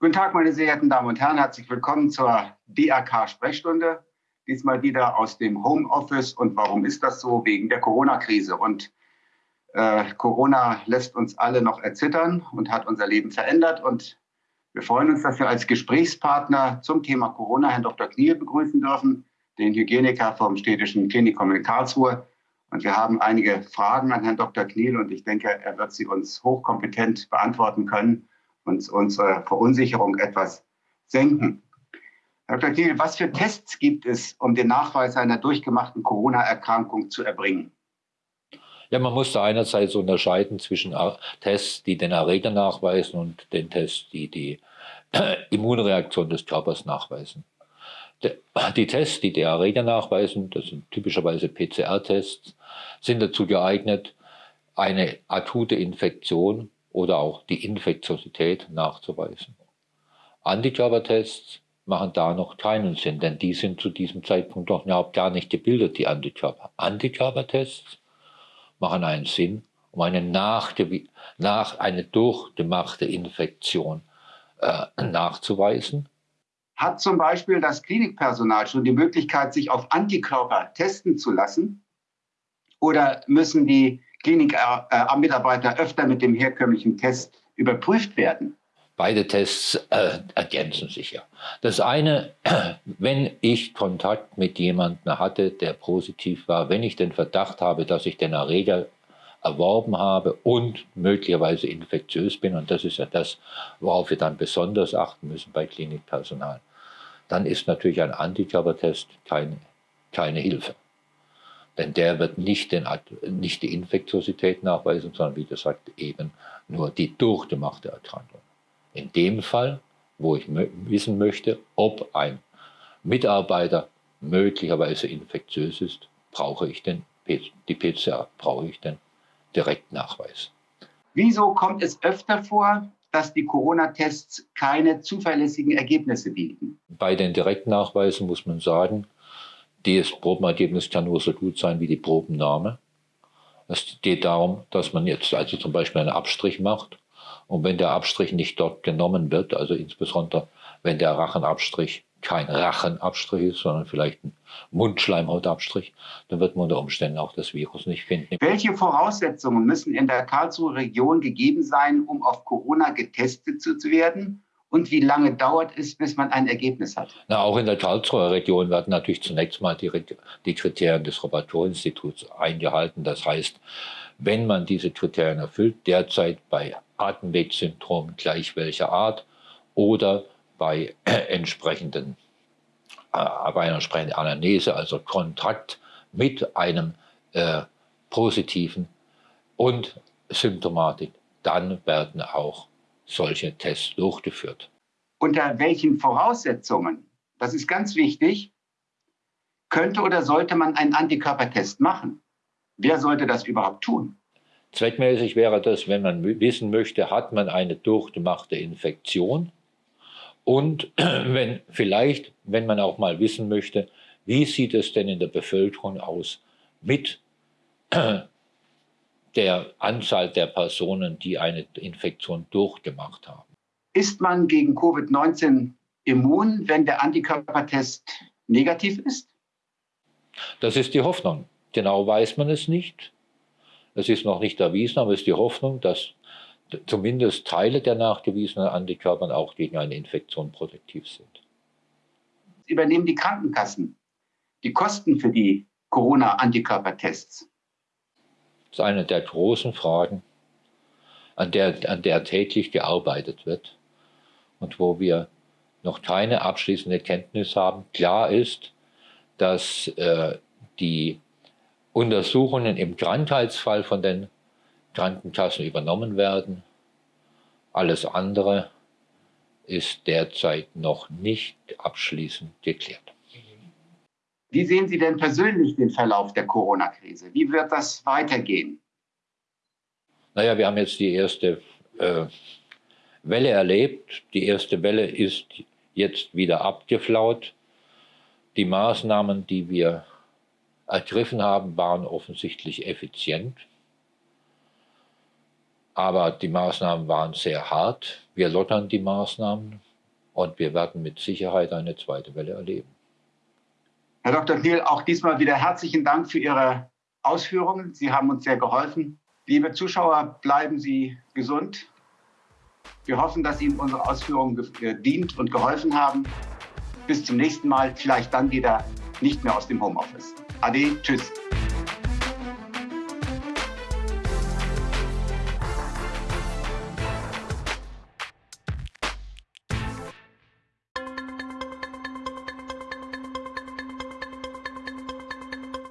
Guten Tag, meine sehr geehrten Damen und Herren. Herzlich willkommen zur DRK-Sprechstunde. Diesmal wieder aus dem Homeoffice. Und warum ist das so? Wegen der Corona-Krise. Und äh, Corona lässt uns alle noch erzittern und hat unser Leben verändert. Und wir freuen uns, dass wir als Gesprächspartner zum Thema Corona Herrn Dr. Kniel begrüßen dürfen, den Hygieniker vom Städtischen Klinikum in Karlsruhe. Und wir haben einige Fragen an Herrn Dr. Kniel und ich denke, er wird sie uns hochkompetent beantworten können und unsere Verunsicherung etwas senken. Herr Dr. Kniel, was für Tests gibt es, um den Nachweis einer durchgemachten Corona-Erkrankung zu erbringen? Ja, man muss da einerseits unterscheiden zwischen Tests, die den Erreger nachweisen und den Tests, die die Immunreaktion des Körpers nachweisen. Die Tests, die die Erreger nachweisen, das sind typischerweise PCR-Tests, sind dazu geeignet, eine akute Infektion oder auch die Infektiosität nachzuweisen. Antikörpertests machen da noch keinen Sinn, denn die sind zu diesem Zeitpunkt noch überhaupt gar nicht gebildet, die Antikörper. Antikörpertests machen einen Sinn, um eine, nach, nach eine durchgemachte Infektion äh, nachzuweisen. Hat zum Beispiel das Klinikpersonal schon die Möglichkeit, sich auf Antikörper testen zu lassen? Oder müssen die Klinikmitarbeiter äh, öfter mit dem herkömmlichen Test überprüft werden? Beide Tests äh, ergänzen sich ja. Das eine, wenn ich Kontakt mit jemandem hatte, der positiv war, wenn ich den Verdacht habe, dass ich den Erreger erworben habe und möglicherweise infektiös bin, und das ist ja das, worauf wir dann besonders achten müssen bei Klinikpersonal, dann ist natürlich ein Antikörpertest keine, keine Hilfe. Denn der wird nicht, den, nicht die Infektiosität nachweisen, sondern wie gesagt eben nur die durchgemachte Erkrankung. In dem Fall, wo ich wissen möchte, ob ein Mitarbeiter möglicherweise infektiös ist, brauche ich den, die PCR, brauche ich den Direktnachweis. Wieso kommt es öfter vor, dass die Corona-Tests keine zuverlässigen Ergebnisse bieten? Bei den Direktnachweisen muss man sagen, das Probenergebnis kann nur so gut sein wie die Probennahme. Es geht darum, dass man jetzt also zum Beispiel einen Abstrich macht und wenn der Abstrich nicht dort genommen wird, also insbesondere wenn der Rachenabstrich kein Rachenabstrich ist, sondern vielleicht ein Mundschleimhautabstrich, dann wird man unter Umständen auch das Virus nicht finden. Welche Voraussetzungen müssen in der Karlsruher Region gegeben sein, um auf Corona getestet zu werden? Und wie lange dauert es, bis man ein Ergebnis hat? Na, auch in der Karlsruher Region werden natürlich zunächst mal die, die Kriterien des Robert-Koch-Instituts eingehalten. Das heißt, wenn man diese Kriterien erfüllt, derzeit bei Atemwegssyndrom gleich welcher Art oder bei entsprechenden äh, bei einer entsprechenden Anamnese, also Kontakt mit einem äh, positiven und Symptomatik, dann werden auch solche Tests durchgeführt. Unter welchen Voraussetzungen, das ist ganz wichtig, könnte oder sollte man einen Antikörpertest machen? Wer sollte das überhaupt tun? Zweckmäßig wäre das, wenn man wissen möchte, hat man eine durchgemachte Infektion und wenn vielleicht, wenn man auch mal wissen möchte, wie sieht es denn in der Bevölkerung aus mit der Anzahl der Personen, die eine Infektion durchgemacht haben. Ist man gegen Covid-19 immun, wenn der Antikörpertest negativ ist? Das ist die Hoffnung. Genau weiß man es nicht. Es ist noch nicht erwiesen, aber es ist die Hoffnung, dass zumindest Teile der nachgewiesenen Antikörper auch gegen eine Infektion protektiv sind. Übernehmen die Krankenkassen die Kosten für die Corona-Antikörpertests? Das ist eine der großen Fragen, an der, an der täglich gearbeitet wird und wo wir noch keine abschließende Kenntnis haben. Klar ist, dass äh, die Untersuchungen im Krankheitsfall von den Krankenkassen übernommen werden. Alles andere ist derzeit noch nicht abschließend geklärt. Wie sehen Sie denn persönlich den Verlauf der Corona-Krise? Wie wird das weitergehen? Naja, wir haben jetzt die erste äh, Welle erlebt. Die erste Welle ist jetzt wieder abgeflaut. Die Maßnahmen, die wir ergriffen haben, waren offensichtlich effizient. Aber die Maßnahmen waren sehr hart. Wir lottern die Maßnahmen. Und wir werden mit Sicherheit eine zweite Welle erleben. Herr Dr. Thiel, auch diesmal wieder herzlichen Dank für Ihre Ausführungen. Sie haben uns sehr geholfen. Liebe Zuschauer, bleiben Sie gesund. Wir hoffen, dass Ihnen unsere Ausführungen gedient und geholfen haben. Bis zum nächsten Mal, vielleicht dann wieder nicht mehr aus dem Homeoffice. Ade, tschüss.